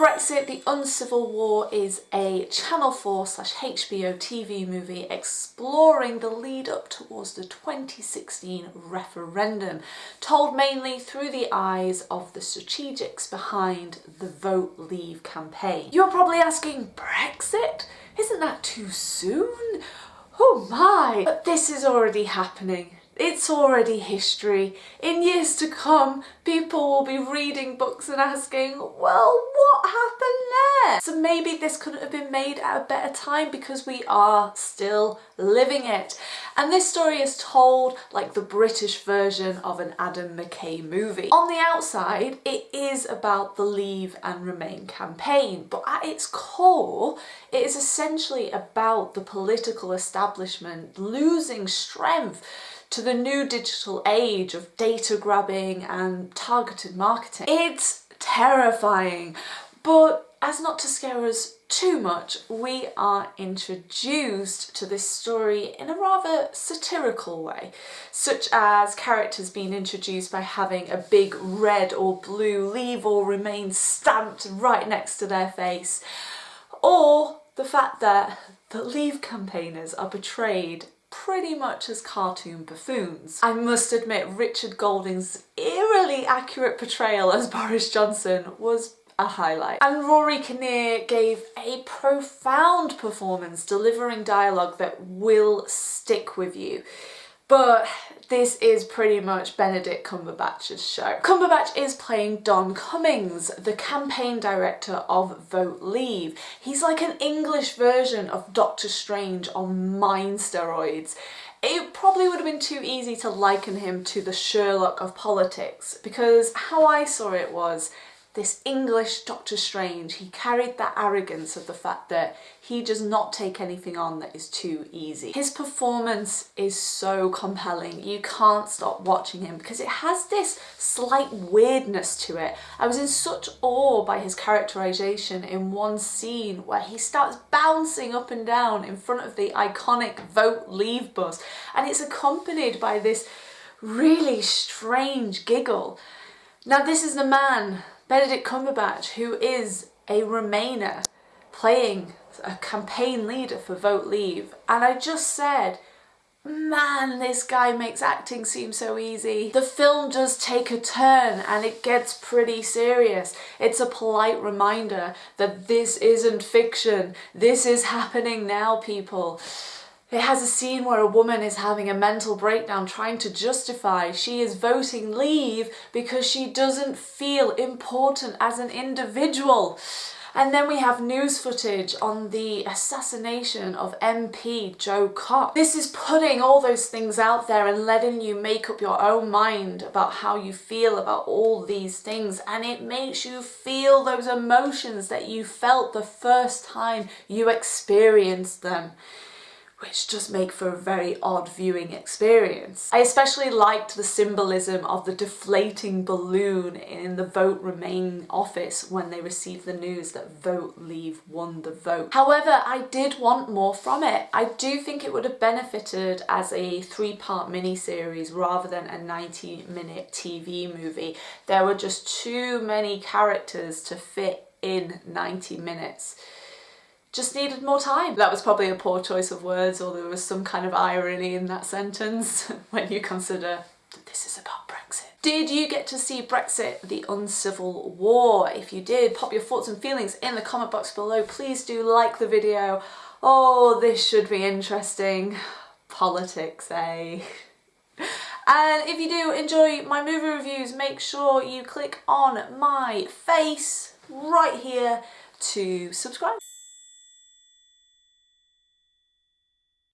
Brexit The Uncivil War is a Channel 4 slash HBO TV movie exploring the lead up towards the 2016 referendum, told mainly through the eyes of the strategics behind the Vote Leave campaign. You're probably asking, Brexit? Isn't that too soon? Oh my! But this is already happening. It's already history. In years to come, people will be reading books and asking, well, what happened there? So maybe this couldn't have been made at a better time because we are still living it. And this story is told like the British version of an Adam McKay movie. On the outside, it is about the Leave and Remain campaign, but at its core, it is essentially about the political establishment losing strength to the new digital age of data grabbing and targeted marketing. It's terrifying, but as not to scare us too much, we are introduced to this story in a rather satirical way, such as characters being introduced by having a big red or blue leave or remain stamped right next to their face, or the fact that the leave campaigners are portrayed pretty much as cartoon buffoons. I must admit Richard Goulding's eerily accurate portrayal as Boris Johnson was a highlight. And Rory Kinnear gave a profound performance delivering dialogue that will stick with you. But this is pretty much Benedict Cumberbatch's show. Cumberbatch is playing Dom Cummings, the campaign director of Vote Leave. He's like an English version of Doctor Strange on mind steroids. It probably would have been too easy to liken him to the Sherlock of politics because how I saw it was this English Doctor Strange, he carried that arrogance of the fact that he does not take anything on that is too easy. His performance is so compelling, you can't stop watching him because it has this slight weirdness to it. I was in such awe by his characterization in one scene where he starts bouncing up and down in front of the iconic Vote Leave bus and it's accompanied by this really strange giggle. Now this is the man Benedict Cumberbatch, who is a Remainer, playing a campaign leader for Vote Leave. And I just said, man, this guy makes acting seem so easy. The film does take a turn and it gets pretty serious. It's a polite reminder that this isn't fiction. This is happening now, people. It has a scene where a woman is having a mental breakdown trying to justify she is voting leave because she doesn't feel important as an individual. And then we have news footage on the assassination of MP Jo Cox. This is putting all those things out there and letting you make up your own mind about how you feel about all these things and it makes you feel those emotions that you felt the first time you experienced them which just make for a very odd viewing experience. I especially liked the symbolism of the deflating balloon in the Vote Remain office when they received the news that Vote Leave won the vote. However, I did want more from it. I do think it would have benefited as a three-part mini-series rather than a 90-minute TV movie. There were just too many characters to fit in 90 minutes just needed more time. That was probably a poor choice of words or there was some kind of irony in that sentence when you consider that this is about Brexit. Did you get to see Brexit, the uncivil war? If you did, pop your thoughts and feelings in the comment box below. Please do like the video. Oh, this should be interesting. Politics, eh? And if you do enjoy my movie reviews, make sure you click on my face right here to subscribe.